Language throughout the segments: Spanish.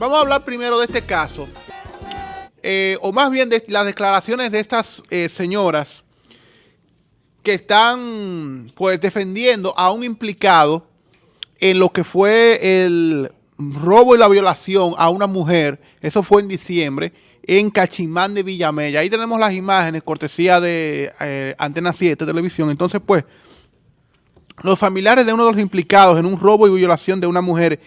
Vamos a hablar primero de este caso, eh, o más bien de las declaraciones de estas eh, señoras que están pues defendiendo a un implicado en lo que fue el robo y la violación a una mujer, eso fue en diciembre, en Cachimán de Villamella. Ahí tenemos las imágenes, cortesía de eh, Antena 7 Televisión. Entonces, pues, los familiares de uno de los implicados en un robo y violación de una mujer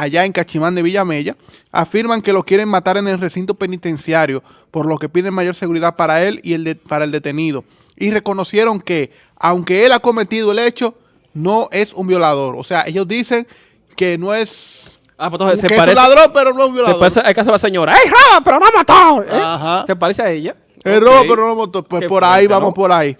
allá en Cachimán de Villamella, afirman que lo quieren matar en el recinto penitenciario, por lo que piden mayor seguridad para él y el para el detenido. Y reconocieron que, aunque él ha cometido el hecho, no es un violador. O sea, ellos dicen que no es... Ah, pues entonces que se es parece, un ladrón, pero no es un se violador. parece al caso de la señora. ¡Ey, roba, pero no mató! ¿eh? Ajá. Se parece a ella. El Ok. robo, pero no motor. Pues por ahí, vamos ¿no? por ahí.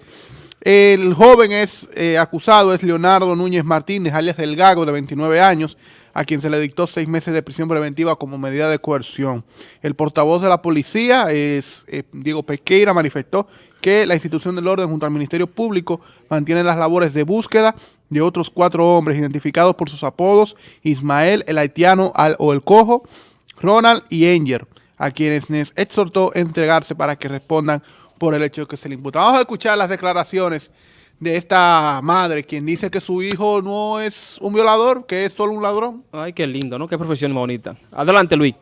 El joven es eh, acusado, es Leonardo Núñez Martínez, alias El Gago, de 29 años, a quien se le dictó seis meses de prisión preventiva como medida de coerción. El portavoz de la policía, es eh, Diego Pesqueira, manifestó que la institución del orden junto al Ministerio Público mantiene las labores de búsqueda de otros cuatro hombres identificados por sus apodos, Ismael, el haitiano al- o el cojo, Ronald y Enger, a quienes les exhortó a entregarse para que respondan por el hecho que se le imputa. Vamos a escuchar las declaraciones de esta madre, quien dice que su hijo no es un violador, que es solo un ladrón. Ay, qué lindo, ¿no? Qué profesión más bonita. Adelante, Luis.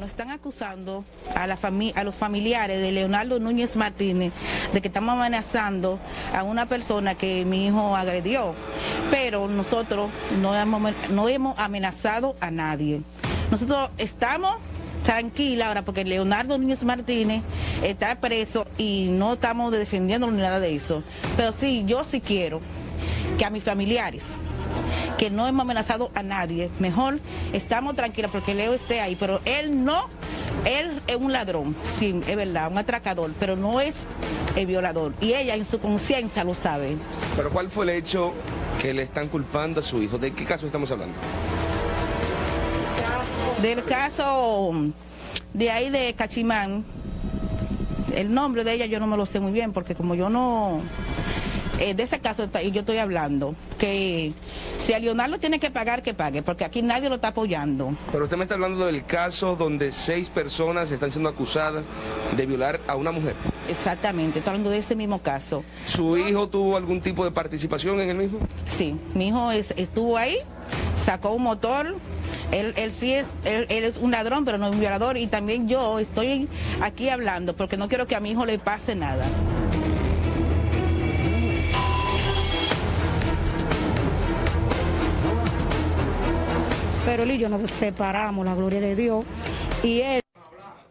Nos están acusando a, la fami- a los familiares de Leonardo Núñez Martínez de que estamos amenazando a una persona que mi hijo agredió. Pero nosotros no hemos, no hemos amenazado a nadie. Nosotros estamos tranquilas ahora porque Leonardo Núñez Martínez está preso y no estamos defendiéndolo ni nada de eso. Pero sí, yo sí quiero que a mis familiares que no hemos amenazado a nadie. Mejor estamos tranquilos porque Leo esté ahí, pero él no, él es un ladrón, sí, es verdad, un atracador, pero no es el violador. Y ella en su conciencia lo sabe. Pero ¿cuál fue el hecho que le están culpando a su hijo? ¿De qué caso estamos hablando? Del caso de ahí de Cachimán, el nombre de ella yo no me lo sé muy bien porque como yo no... eh, de ese caso yo estoy hablando, que si a Leonardo tiene que pagar, que pague, porque aquí nadie lo está apoyando. Pero usted me está hablando del caso donde seis personas están siendo acusadas de violar a una mujer. Exactamente, estoy hablando de ese mismo caso. ¿Su hijo tuvo algún tipo de participación en el mismo? Sí, mi hijo es- estuvo ahí, sacó un motor. Él, él sí es, él, él es un ladrón, pero no es un violador. Y también yo estoy aquí hablando porque no quiero que a mi hijo le pase nada. Pero él y yo nos separamos, la gloria de Dios. Y él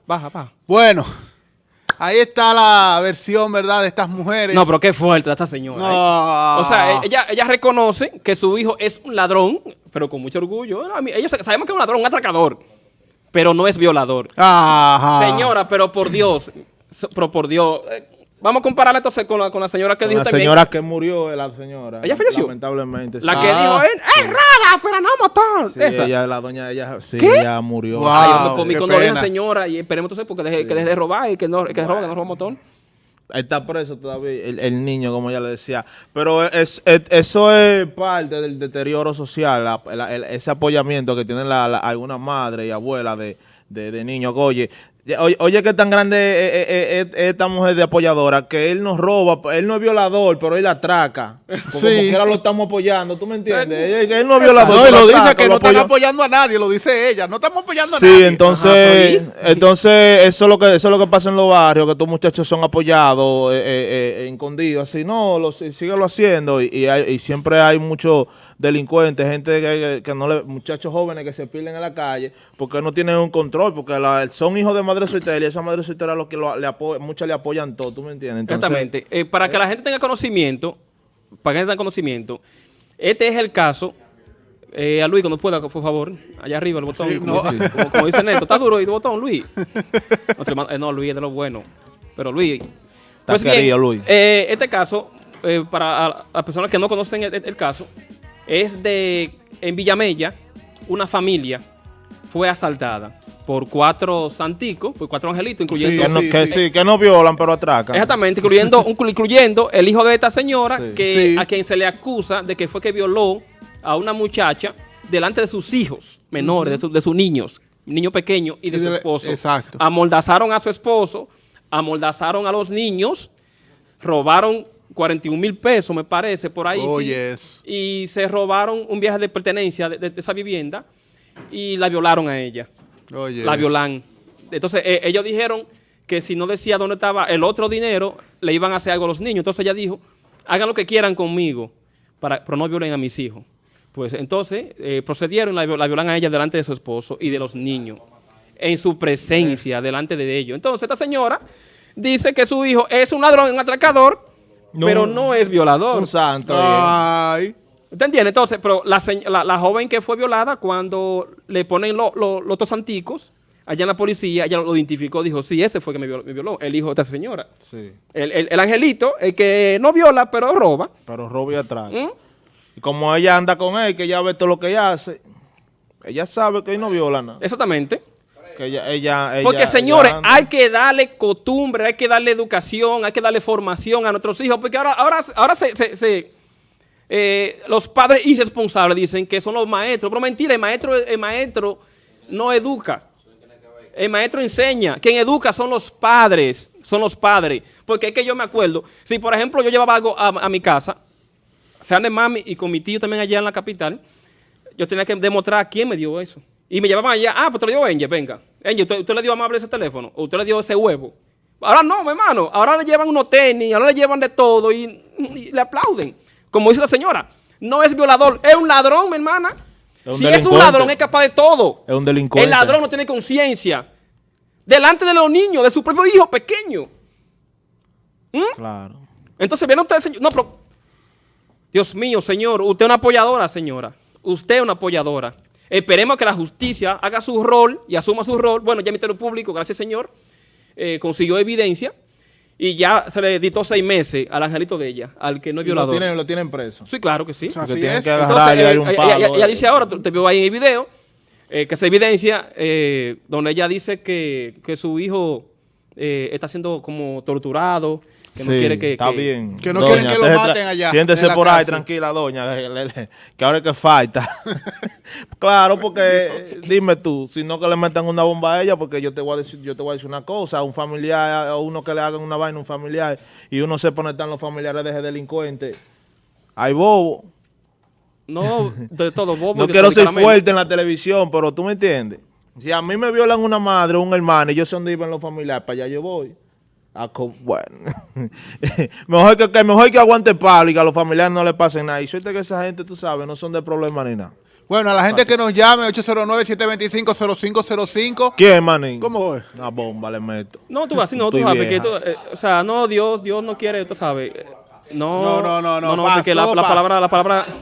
Baja, baja. Bueno, ahí está la versión, ¿verdad?, de estas mujeres. No, pero qué fuerte esta señora. No. ¿eh? O sea, ella, ella reconoce que su hijo es un ladrón, pero con mucho orgullo. Ellos sabemos que es un ladrón, un atracador, pero no es violador. Ajá. Señora, pero por Dios, pero por Dios. Eh, vamos a compararla entonces con la, con la señora que dijo la también. señora que murió es la señora. ¿Ella falleció? Lamentablemente. La sí. que Ah. dijo, "Eh, es rara, pero no mató. Sí, Esa. ella, la doña, ella, sí, ¿Qué? ella murió. Wow. Ay, yo con condolencia, pena. señora, y esperemos entonces porque deje, que deje de robar y que no que roba, que no roba motor. Está preso todavía el, el niño, como ella le decía. Pero es, es- eso es parte del deterioro social, la- la- el- ese apoyamiento que tienen la, la- algunas madres y abuelas de, de, de niños. Oye, ya- oye, oye que tan grande es, es- es- es esta mujer de apoyadora, que él nos roba, él no es violador, pero él atraca. Como, Sí. como lo estamos apoyando, ¿tú me entiendes? Él, él no es violador, No, y lo dice que lo no están apoyó. apoyando a nadie, lo dice ella. No estamos apoyando a Sí, nadie. entonces, Ajá, entonces eso es lo que eso es lo que pasa en los barrios, que estos muchachos son apoyados, eh, eh, eh, escondidos, así no, lo, sí- síguelo haciendo y, y hay- y siempre hay muchos delincuentes, gente que, que- que no le, muchachos jóvenes que se pierden en la calle porque no tienen un control, porque la- son hijos de madre soltera y esa madre soltera lo que lo, le muchas le apoyan todo, ¿tú me entiendes? Entonces, Exactamente. Eh, para que la gente tenga conocimiento, para que la gente tenga conocimiento, este es el caso. Eh, a Luis, cuando pueda, por favor, allá arriba el botón. Sí, como, no. dice, como- como dice Neto, está duro el botón, Luis. Eh, no, Luis es de lo bueno. Pero Luis. Pues bien, Luis. eh, este caso, eh, para las personas que no conocen el, el caso, es de en Villamella, una familia fue asaltada. por cuatro santicos, por cuatro angelitos, incluyendo... Que, no, sí, que sí. sí, que no violan, pero atracan. Exactamente, incluyendo, un- incluyendo el hijo de esta señora, Sí. que Sí. a quien se le acusa de que fue que violó a una muchacha delante de sus hijos menores, de, su- de sus niños, niño pequeño y de Y su esposo. exacto. Amoldazaron a su esposo, amoldazaron a los niños, robaron 41 mil pesos, me parece, por ahí. Oh, sí, yes. Y se robaron un viaje de pertenencia de, de- de esa vivienda y la violaron a ella Oye. la violan. Entonces, eh, ellos dijeron que si no decía dónde estaba el otro dinero, le iban a hacer algo a los niños. Entonces ella dijo, hagan lo que quieran conmigo, para, pero no violen a mis hijos. Pues entonces eh, procedieron, la, la violan a ella delante de su esposo y de los niños, en su presencia, delante de ellos. Entonces esta señora dice que su hijo es un ladrón, un atracador, No. pero no es violador. Un santo. Ay. ¿Usted entiende? Entonces, pero la, señ- la, la joven que fue violada, cuando le ponen lo- lo- los dos santicos, allá en la policía, ella lo identificó, dijo, sí, ese fue que me violó, me violó, el hijo de esta señora. Sí. El, el- el angelito, el que no viola, pero roba. Pero roba y atraca. ¿Mm? Y como ella anda con él, que ella ve todo lo que ella hace, ella sabe que él no viola nada. Exactamente. Que ella, ella, ella- Porque, señores, hay que darle costumbre, hay que darle educación, hay que darle formación a nuestros hijos, porque ahora, ahora, ahora se, se- se, eh, los padres irresponsables dicen que son los maestros, pero mentira, el maestro, el maestro no educa. El maestro enseña. Quien educa son los padres, son los padres. Porque es que yo me acuerdo, si por ejemplo yo llevaba algo a, a mi casa, sean de mami y con mi tío también allá en la capital, yo tenía que demostrar quién me dio eso. Y me llevaban allá, ah, pues te lo dio Angel, venga. Angel, ¿usted, usted le dio amable ese teléfono? ¿O usted le dio ese huevo? Ahora no, mi hermano. Ahora le llevan unos tenis, ahora le llevan de todo y, y le aplauden. Como dice la señora, no es violador, es un ladrón, mi hermana. Es si es un ladrón, es capaz de todo. Es un delincuente. El ladrón no tiene conciencia. Delante de los niños, de su propio hijo pequeño. Claro. Entonces viene usted, señor. No, pero. Dios mío, señor. Usted es una apoyadora, señora. Usted es una apoyadora. Esperemos que la justicia haga su rol y asuma su rol. Bueno, ya el Ministerio Público, gracias, señor, eh, consiguió evidencia y ya se le dictó seis meses al angelito de ella, al que no es Lo violador. tienen, lo tienen preso. Sí, claro que sí. sea, Así tienen es. que Entonces, agarrar y darle un eh, palo. ella, ella eh. dice ahora, te veo ahí en el video, eh, que se evidencia eh, donde ella dice que, que su hijo eh, está siendo como torturado, que no Sí, quiere que... está que- bien. Que no quieren que lo maten allá, Siéntese por ahí, tranquila, doña. le- le- le- Que ahora es que falta. claro, porque dime tú, si no que le metan una bomba a ella, porque yo te voy a decir, yo te voy a decir una cosa, a un familiar, a uno que le hagan una vaina a un familiar, y uno sepa dónde están los familiares de ese delincuente. Hay bobo. No, de todo, bobo. No quiero ser fuerte en la televisión, pero tú me entiendes. Si a mí me violan una madre o un hermano y yo sé dónde viven los familiares, para allá yo voy. Bueno, mejor, que, que- mejor que aguante palo y que a los familiares no le pasen nada. Y suerte que esa gente, tú sabes, no son de problema ni nada. Bueno, a la gente que nos llame, 809-725-0505. ¿Quién, manín? ¿Cómo es? Una bomba le meto. No, tú así no, tú sabes que tú, eh, o sea, no, Dios, Dios no quiere, tú sabes. eh, No, No, no, no, no, paz, porque la, la palabra, la palabra.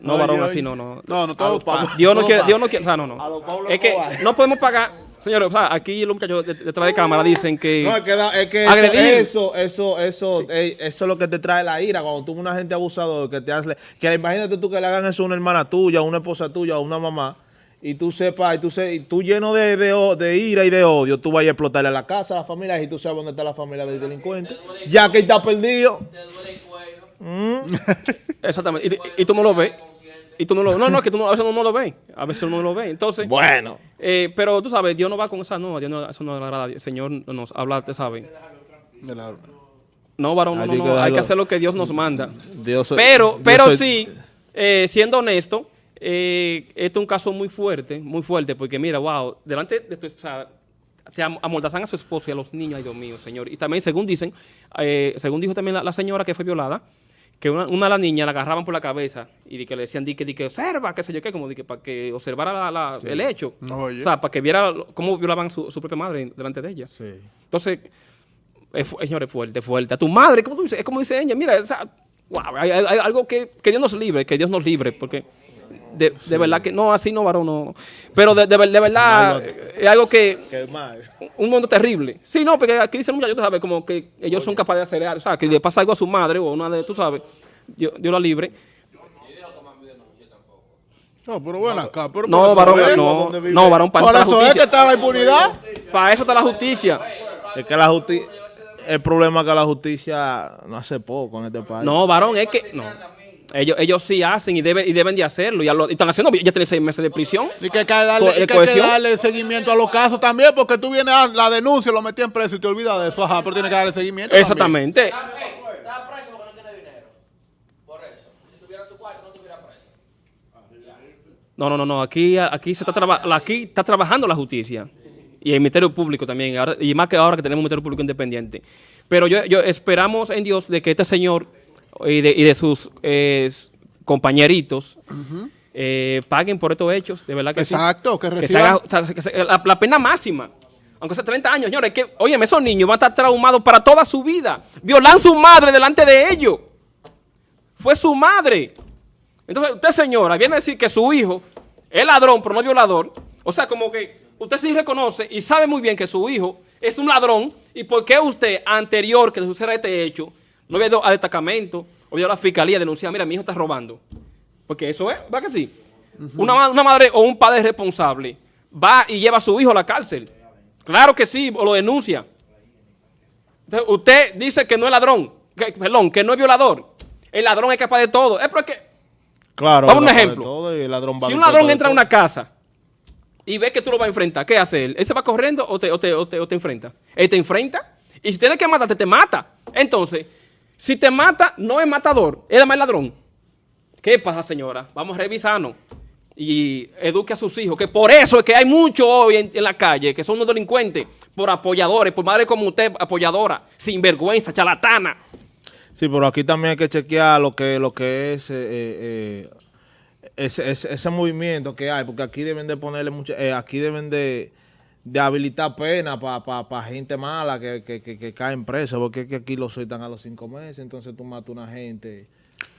No, varón, así no, no. No, no, todo. Dios no quiere. Dios no quiere, o sea, no, no. A los Pablo Es que no podemos pagar, señores, o sea, aquí los muchachos de- detrás de cámara dicen que. No, es que, da- es que eso, Agredir. eso, eso, eso, eh, eso es lo que te trae la ira. Cuando tú ves una gente abusador que te hace, que imagínate tú que le hagan eso a una hermana tuya, a una esposa tuya, a una mamá, y tú sepas, y tú, se, y tú lleno de, de, ira y de odio, tú vayas a explotarle a la casa, a la familia, y tú sabes dónde está la familia del delincuente, ya que está perdido. Exactamente. Y, y- y tú no lo ves. Y tú no lo No, no, que tú no, a veces uno no lo ve. A veces uno no lo ve. Entonces. Bueno. Eh, pero tú sabes, Dios no va con esa no, Dios no, eso no le agrada. El Señor nos habla, te sabe. No, varón, no, Hay no, hay que hacer lo que Dios nos manda. Dios, Pero, pero sí, eh, siendo honesto, eh, este es un caso muy fuerte, muy fuerte, porque mira, wow, delante de tu, o sea, te am- amordazan a su esposo y a los niños, ay Dios mío, señor. Y también, según dicen, eh, según dijo también la, la señora que fue violada, que una, una de las niñas la agarraban por la cabeza y di que le decían, di que, di que observa, qué sé yo qué, como di que para que observara la- la- el hecho. Oye. O sea, para que viera cómo violaban a su, su propia madre delante de ella. Entonces, es, señores, fuerte, fuerte. A tu madre, ¿cómo tú dices? Es como dice ella, mira, o sea, wow, hay, hay- hay algo que, que Dios nos libre, que Dios nos libre, porque de, de verdad que, no, así no, varón, no. Pero de, de ver- de verdad, eh, es algo que, Qué mal. un mundo terrible. Sí, no, porque aquí dicen muchachos, tú sabes, como que ellos son capaces de hacer algo, o sea, que le pasa algo a su madre o a una de, tú sabes, Dios, Dios la libre. No, pero bueno, acá. Pero No, varón, no, no, varón, para eso es que la impunidad. Para eso está la justicia. Es que la justicia... El problema es que la justicia no hace poco en este país. No, varón, es que. No. Ellos, ellos sí hacen y deben, y deben de hacerlo. Ya lo y están haciendo. Ya tienen seis meses de prisión. Y que hay que darle, Co- y de que hay que cohesión. darle seguimiento a los casos también, porque tú vienes a la denuncia, lo metí en preso y te olvidas de eso. Ajá, pero tienes que darle seguimiento. también. Exactamente. No, no, no, no. Aquí, aquí se está traba- aquí está trabajando la justicia y el Ministerio Público también, ahora- y más que ahora que tenemos un Ministerio Público independiente. Pero yo, yo esperamos en Dios de que este señor y de, y de sus eh, compañeritos eh, paguen por estos hechos, de verdad que sí. Exacto, que Que se reciban. haga- que se- la, la pena máxima. Aunque sea 30 años, señores, que, oye, esos niños van a estar traumados para toda su vida. Violan su madre delante de ellos. Fue su madre. Entonces, usted, señora, viene a decir que su hijo es ladrón, pero no violador. O sea, como que usted sí reconoce y sabe muy bien que su hijo es un ladrón. ¿Y por qué usted, anterior que suceda este hecho, no había ido al destacamento o ido a la fiscalía a denunciar, mira, mi hijo está robando? Porque eso es, ¿va que sí? una, una madre o un padre responsable va y lleva a su hijo a la cárcel. Claro que sí, o lo denuncia. Entonces, usted dice que no es ladrón, que, perdón, que no es violador. El ladrón es capaz de todo. Es porque Claro. Vamos a un capaz de ejemplo. todo y el ladrón va si a un ladrón entra a una casa y ve que tú lo vas a enfrentar, ¿qué hace él? ¿Él se va corriendo o te, o te, o te- o te enfrenta? Él te enfrenta y si tiene que matarte, te mata. Entonces, si te mata, no es matador, es más ladrón. ¿Qué pasa, señora? Vamos a revisarnos y eduque a sus hijos, que por eso es que hay muchos hoy en, la calle que son unos delincuentes, por apoyadores, por madre como usted, apoyadora, sinvergüenza, charlatana. Sí, pero aquí también hay que chequear lo que, lo que es eh, eh, ese, ese- ese movimiento que hay, porque aquí deben de ponerle mucho, eh, aquí deben de, de habilitar pena para gente mala que, que, que, que cae en presa, porque es que aquí lo sueltan a los cinco meses, entonces tú matas a una gente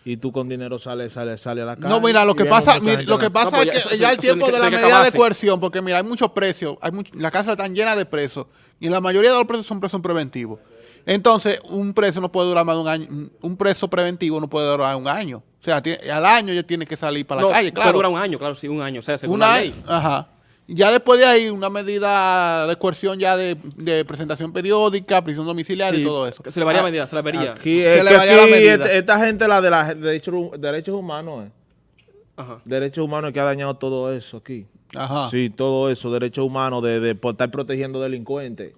y tú con dinero sales sale, sale a la calle. No, mira, lo que pasa, mira, lo que la- pasa No, pues es ya que eso- ya el eso tiempo de que- la que medida de coerción, porque mira, hay muchos precios, hay much- las cárceles están llenas de presos y la mayoría de los presos son presos preventivos. Entonces, un preso no puede durar más de un año, un- preso preventivo no puede durar un año. O sea, tiene- al año ya tiene que salir para la calle, puede claro. durar un año, claro, sí, un año, o sea, según Un la año, ley. Ajá. Ya después de ahí, una medida de coerción ya de, de presentación periódica, prisión domiciliaria Sí, y todo eso. Se le varía Ah, medida, se le vería. Aquí, Se es le varía la aquí medida. esta, esta gente, la de los derechos, derechos humanos, eh. Ajá. derechos humanos que ha dañado todo eso aquí. Ajá. Sí, todo eso, derechos humanos de, de por estar protegiendo delincuentes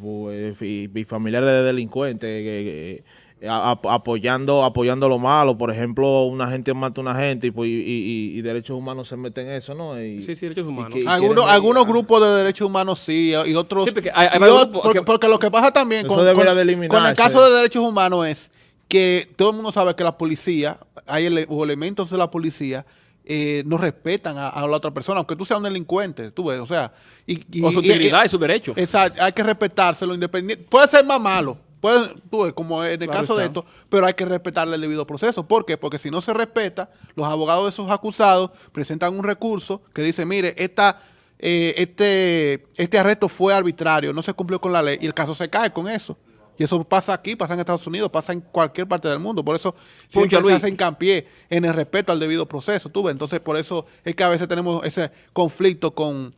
pues, y, y familiares de delincuentes, a- a- apoyando apoyando lo malo. Por ejemplo, una gente mata a una gente y, pues, y, y- y derechos humanos se meten en eso, ¿no? Y- Sí, sí, derechos humanos. que- Algunos, algunos grupos de derechos humanos sí, y otros... Sí, porque hay- hay grupos porque, que- porque lo que pasa también con, debería con- de con el caso de derechos humanos es que todo el mundo sabe que la policía, hay ele- o elementos de la policía, eh, no respetan a, a la otra persona, aunque tú seas un delincuente, tú ves, o sea... Y, y- O su y- integridad y- y su derecho. Exacto, hay que respetárselo independiente. Puede ser más malo, puede, tú como en el Claro caso de esto, pero hay que respetarle el debido proceso. ¿Por qué? Porque si no se respeta, los abogados de esos acusados presentan un recurso que dice, mire, esta, eh, este, este arresto fue arbitrario, no se cumplió con la ley, y el caso se cae con eso. Y eso pasa aquí, pasa en Estados Unidos, pasa en cualquier parte del mundo. Por eso siempre Puncha, se hace hincapié en el respeto al debido proceso. ¿tú ves? Entonces, por eso es que a veces tenemos ese conflicto con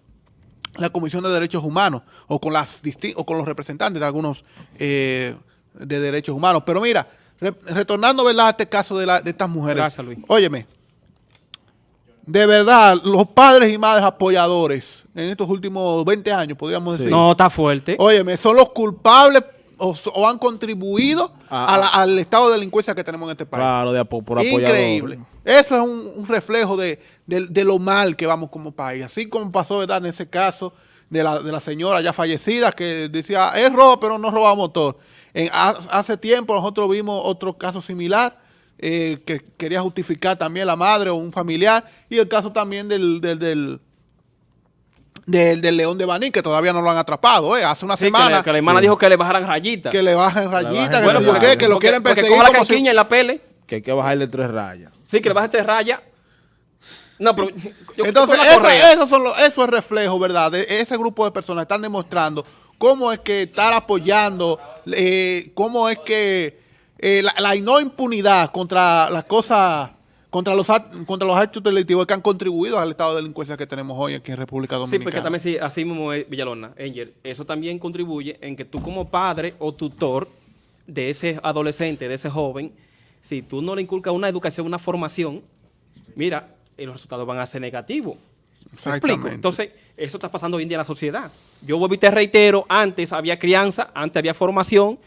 la Comisión de Derechos Humanos o con las disti- o con los representantes de algunos eh, de derechos humanos. Pero mira, re- retornando ¿verdad? a este caso de, la- de estas mujeres. Gracias, Luis. Óyeme, de verdad, los padres y madres apoyadores en estos últimos 20 años, podríamos decir. No, está fuerte. Óyeme, son los culpables o, han contribuido Ah, a la- al estado de delincuencia que tenemos en este país. Claro, de por apoyador. Increíble. Eso es un, un reflejo de, de- de lo mal que vamos como país. Así como pasó, ¿verdad? En ese caso de la, de la señora ya fallecida que decía, es robo, pero no roba motor. En, hace tiempo nosotros vimos otro caso similar eh, que quería justificar también la madre o un familiar. Y el caso también del, del, del, del- del león de Baní, que todavía no lo han atrapado. ¿eh? Hace una Sí, que, semana le- que la hermana dijo que le bajaran rayitas. que le bajen rayitas, que, Bueno, yo porque- qué, que lo porque- quieren porque perseguir coja la como si- canquiña en la pele. Que hay que bajarle tres rayas. Sí, que le bajen tres rayas. No, pero... yo- yo Entonces, con correa. eso, son los- eso es reflejo, ¿verdad? De ese grupo de personas están demostrando cómo es que estar apoyando, eh, cómo es que eh, la, la no impunidad contra las cosas contra los, contra los actos delictivos que han contribuido al estado de delincuencia que tenemos hoy aquí en República Sí, Dominicana. porque también sí, así mismo es Villalona, Angel, eso también contribuye en que tú como padre o tutor de ese adolescente, de ese joven, si tú no le inculcas una educación, una formación, mira, los resultados van a ser negativos. ¿Me explico? Entonces, eso está pasando hoy en día en la sociedad. Yo vuelvo y te reitero, antes había crianza, antes había formación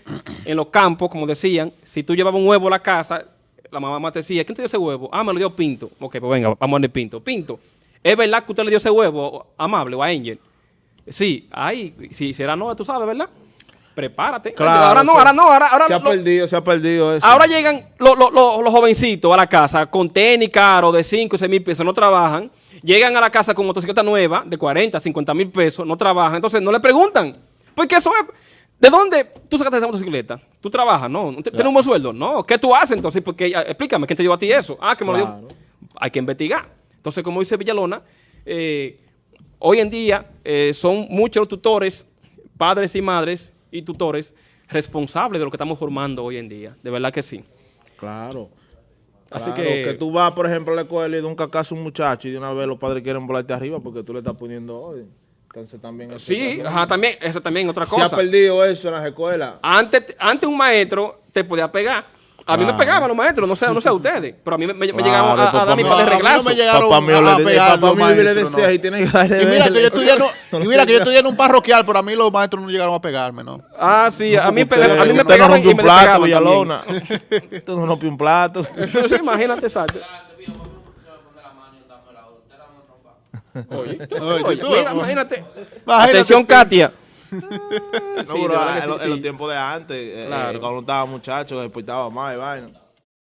en los campos, como decían. Si tú llevabas un huevo a la casa, la mamá te decía, ¿quién te dio ese huevo? Ah, me lo dio Pinto. Ok, pues venga, vamos a darle Pinto. Pinto, ¿es verdad que usted le dio ese huevo amable o a Angel? Sí, ay, si será no, tú sabes, ¿verdad? Prepárate. Claro, ahora no, se- ahora no, ahora, ahora se ha lo- perdido, se ha perdido eso. Ahora llegan los, los- los- jovencitos a la casa con tenis caros de 5 y 6 mil pesos, no trabajan. Llegan a la casa con motocicleta nueva de 40, 50 mil pesos, no trabajan. Entonces no le preguntan. Porque eso es. ¿De dónde tú sacaste esa motocicleta? ¿Tú trabajas? No. ¿Tú ¿Tienes un buen sueldo? No. ¿Qué tú haces entonces? Porque, ah, explícame, ¿quién te dio a ti eso? Ah, que me lo dio. Hay que investigar. Entonces, como dice Villalona, eh, hoy en día eh, son muchos los tutores, padres y madres y tutores responsables de lo que estamos formando hoy en día. De verdad que sí. Claro. Así Claro, que, tú vas, por ejemplo, a la escuela y de un cacazo a un muchacho y de una vez los padres quieren volarte arriba porque tú le estás poniendo hoy. Entonces también... eso sí, también- ajá, también, eso también otra Se ha cosa. perdido eso en las escuelas. Antes, antes un maestro te podía pegar. A mí me pegaban los maestros, no sé, no sé a ustedes, pero a mí me, me- me llegaban a, dar mi par de no me reglazos. llegaron Papá mío a le, de- pegar papá los mío le maestros, decía no. y tiene que darle Y mira que yo estudié en un- No y le mira que yo estudié en un parroquial, pero a mí los maestros no llegaron a pegarme, ¿no? Ah, sí, a mí, Usted- a mí me usted no pegaban rompió y un me plato, pegaban Villalona. Usted no rompió un plato. imagínate, exacto. Oye, Oye, oye, tú, mira, imagínate. Imagínate Atención. Katia. No, Sí, verdad que en, sí, los- en sí. los tiempos de antes, eh, Claro. eh, cuando estaba muchacho, despertaba más y vaina.